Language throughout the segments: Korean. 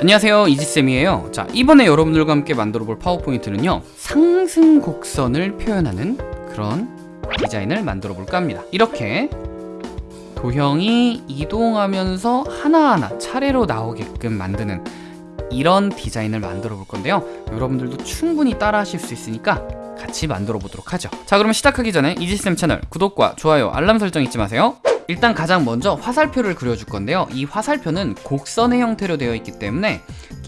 안녕하세요. 이지쌤이에요. 자 이번에 여러분들과 함께 만들어 볼 파워포인트는요. 상승 곡선을 표현하는 그런 디자인을 만들어 볼까 합니다. 이렇게 도형이 이동하면서 하나하나 차례로 나오게끔 만드는 이런 디자인을 만들어 볼 건데요. 여러분들도 충분히 따라 하실 수 있으니까 같이 만들어 보도록 하죠. 자 그러면 시작하기 전에 이지쌤 채널 구독과 좋아요 알람 설정 잊지 마세요 일단 가장 먼저 화살표를 그려줄 건데요. 이 화살표는 곡선의 형태로 되어 있기 때문에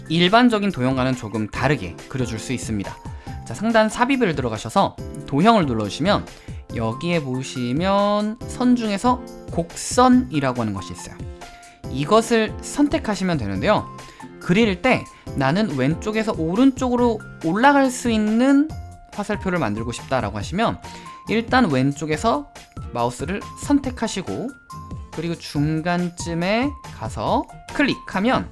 일반적인 도형과는 조금 다르게 그려줄 수 있습니다. 자 상단 삽입을 들어가셔서 도형을 눌러주시면 여기에 보시면 선 중에서 곡선이라고 하는 것이 있어요. 이것을 선택하시면 되는데요. 그릴 때 나는 왼쪽에서 오른쪽으로 올라갈 수 있는 화살표를 만들고 싶다라고 하시면 일단 왼쪽에서 마우스를 선택하시고 그리고 중간쯤에 가서 클릭하면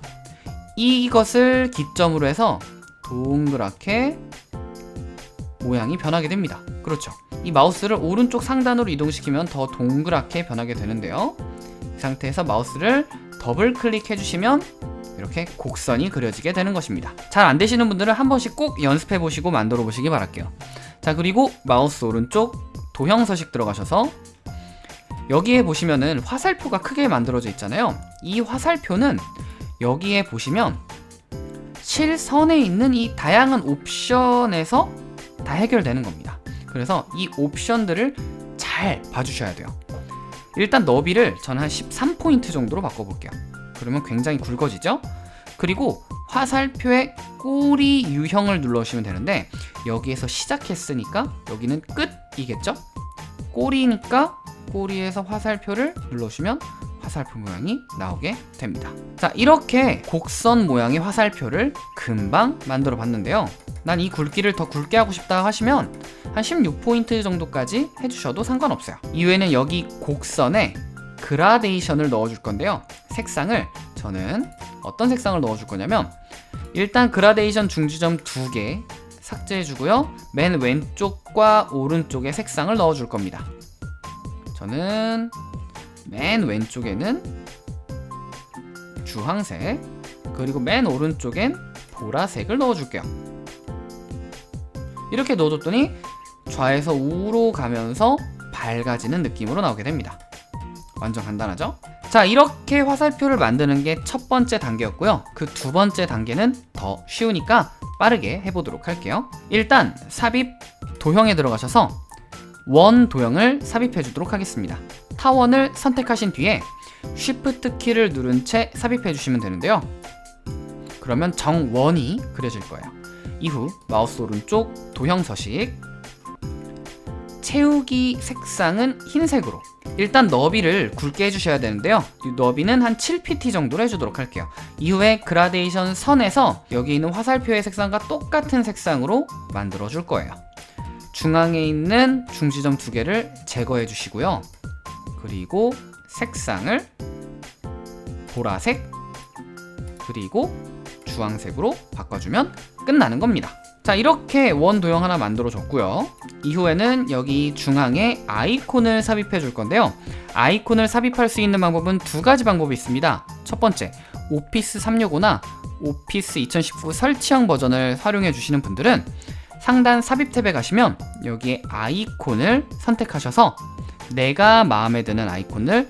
이것을 기점으로 해서 동그랗게 모양이 변하게 됩니다. 그렇죠? 이 마우스를 오른쪽 상단으로 이동시키면 더 동그랗게 변하게 되는데요. 이 상태에서 마우스를 더블 클릭해 주시면 이렇게 곡선이 그려지게 되는 것입니다. 잘 안되시는 분들은 한 번씩 꼭 연습해 보시고 만들어 보시기 바랄게요 자 그리고 마우스 오른쪽 도형 서식 들어가셔서 여기에 보시면은 화살표가 크게 만들어져 있잖아요. 이 화살표는 여기에 보시면 실선에 있는 이 다양한 옵션에서 다 해결되는 겁니다. 그래서 이 옵션들을 잘 봐주셔야 돼요. 일단 너비를 저는 한 13포인트 정도로 바꿔볼게요. 그러면 굉장히 굵어지죠? 그리고 화살표의 꼬리 유형을 눌러주시면 되는데 여기에서 시작했으니까 여기는 끝이겠죠? 꼬리니까 꼬리에서 화살표를 눌러주시면 화살표 모양이 나오게 됩니다. 자 이렇게 곡선 모양의 화살표를 금방 만들어 봤는데요. 난 이 굵기를 더 굵게 하고 싶다 하시면 한 16포인트 정도까지 해주셔도 상관없어요. 이후에는 여기 곡선에 그라데이션을 넣어줄 건데요. 색상을 저는 어떤 색상을 넣어줄 거냐면 일단 그라데이션 중지점 두 개 삭제해주고요. 맨 왼쪽과 오른쪽에 색상을 넣어줄 겁니다. 저는 맨 왼쪽에는 주황색 그리고 맨 오른쪽엔 보라색을 넣어줄게요. 이렇게 넣어줬더니 좌에서 우로 가면서 밝아지는 느낌으로 나오게 됩니다. 완전 간단하죠? 자 이렇게 화살표를 만드는 게 첫 번째 단계였고요. 그 두 번째 단계는 더 쉬우니까 빠르게 해보도록 할게요. 일단 삽입 도형에 들어가셔서 원 도형을 삽입해 주도록 하겠습니다. 타원을 선택하신 뒤에 Shift 키를 누른 채 삽입해 주시면 되는데요. 그러면 정원이 그려질 거예요. 이후 마우스 오른쪽 도형 서식 채우기 색상은 흰색으로 일단 너비를 굵게 해주셔야 되는데요. 너비는 한 7pt 정도로 해주도록 할게요. 이후에 그라데이션 선에서 여기 있는 화살표의 색상과 똑같은 색상으로 만들어 줄 거예요. 중앙에 있는 중지점 두 개를 제거해 주시고요. 그리고 색상을 보라색 그리고 주황색으로 바꿔주면 끝나는 겁니다 자 이렇게 원 도형 하나 만들어 줬고요. 이후에는 여기 중앙에 아이콘을 삽입해 줄 건데요. 아이콘을 삽입할 수 있는 방법은 두 가지 방법이 있습니다. 첫 번째 오피스 365나 오피스 2019 설치형 버전을 활용해 주시는 분들은 상단 삽입 탭에 가시면 여기에 아이콘을 선택하셔서 내가 마음에 드는 아이콘을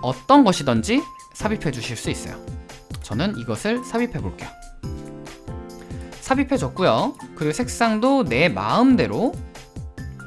어떤 것이든지 삽입해 주실 수 있어요. 저는 이것을 삽입해 볼게요 삽입해 줬고요. 그리고 색상도 내 마음대로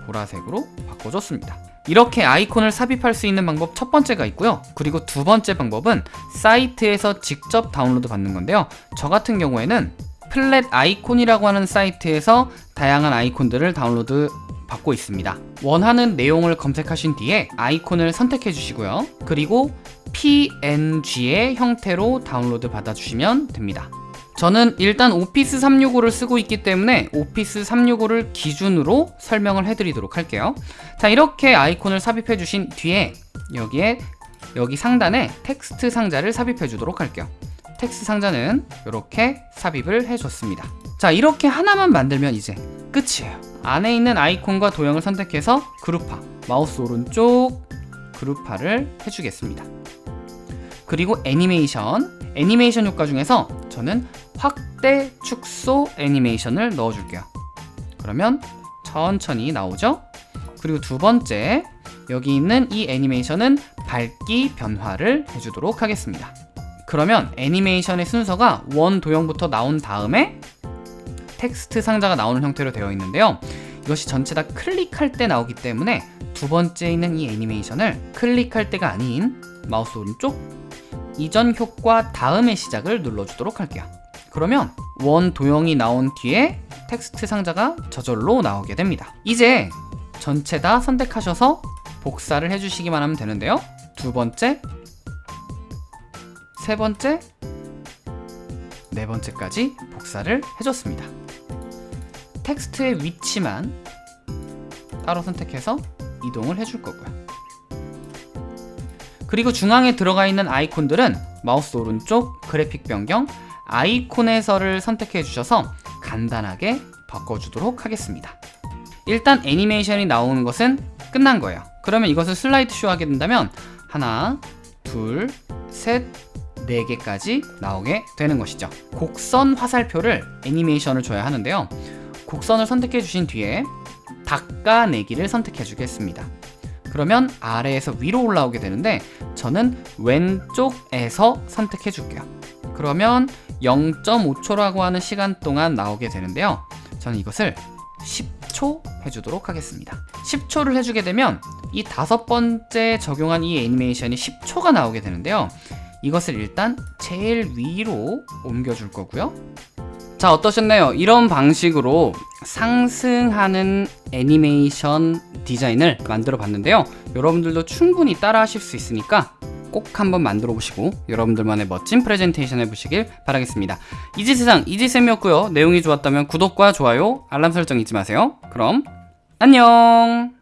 보라색으로 바꿔줬습니다. 이렇게 아이콘을 삽입할 수 있는 방법 첫 번째가 있고요. 그리고 두 번째 방법은 사이트에서 직접 다운로드 받는 건데요. 저 같은 경우에는 Flaticon이라고 하는 사이트에서 다양한 아이콘들을 다운로드 받고 있습니다. 원하는 내용을 검색하신 뒤에 아이콘을 선택해 주시고요. 그리고 png의 형태로 다운로드 받아주시면 됩니다 저는 일단 Office 365를 쓰고 있기 때문에 Office 365를 기준으로 설명을 해드리도록 할게요. 자 이렇게 아이콘을 삽입해 주신 뒤에 여기에 여기 상단에 텍스트 상자를 삽입해 주도록 할게요. 텍스트 상자는 이렇게 삽입을 해줬습니다. 자 이렇게 하나만 만들면 이제 끝이에요. 안에 있는 아이콘과 도형을 선택해서 그룹화 마우스 오른쪽 그룹화를 해주겠습니다. 그리고 애니메이션 애니메이션 효과 중에서 저는 확대 축소 애니메이션을 넣어줄게요. 그러면 천천히 나오죠? 그리고 두 번째 여기 있는 이 애니메이션은 밝기 변화를 해주도록 하겠습니다. 그러면 애니메이션의 순서가 원 도형부터 나온 다음에 텍스트 상자가 나오는 형태로 되어 있는데요. 이것이 전체 다 클릭할 때 나오기 때문에 두 번째 있는 이 애니메이션을 클릭할 때가 아닌 마우스 오른쪽 이전 효과 다음에 시작을 눌러주도록 할게요. 그러면 원 도형이 나온 뒤에 텍스트 상자가 저절로 나오게 됩니다. 이제 전체 다 선택하셔서 복사를 해주시기만 하면 되는데요. 두 번째 세 번째 네 번째까지 복사를 해줬습니다. 텍스트의 위치만 따로 선택해서 이동을 해줄 거고요 그리고 중앙에 들어가 있는 아이콘들은 마우스 오른쪽 그래픽 변경 아이콘에서를 선택해 주셔서 간단하게 바꿔주도록 하겠습니다. 일단 애니메이션이 나오는 것은 끝난 거예요. 그러면 이것을 슬라이드 쇼 하게 된다면 하나 둘 셋 네 개까지 나오게 되는 것이죠. 곡선 화살표를 애니메이션을 줘야 하는데요. 곡선을 선택해 주신 뒤에 닦아내기를 선택해 주겠습니다 그러면 아래에서 위로 올라오게 되는데 저는 왼쪽에서 선택해 줄게요. 그러면 0.5초라고 하는 시간 동안 나오게 되는데요. 저는 이것을 10초 해주도록 하겠습니다. 10초를 해주게 되면 이 다섯 번째 적용한 이 애니메이션이 10초가 나오게 되는데요. 이것을 일단 제일 위로 옮겨줄 거고요 자 어떠셨나요? 이런 방식으로 상승하는 애니메이션 디자인을 만들어 봤는데요. 여러분들도 충분히 따라 하실 수 있으니까 꼭 한번 만들어 보시고 여러분들만의 멋진 프레젠테이션 해보시길 바라겠습니다. 이지세상 이지쌤이었고요. 내용이 좋았다면 구독과 좋아요 알람 설정 잊지 마세요. 그럼 안녕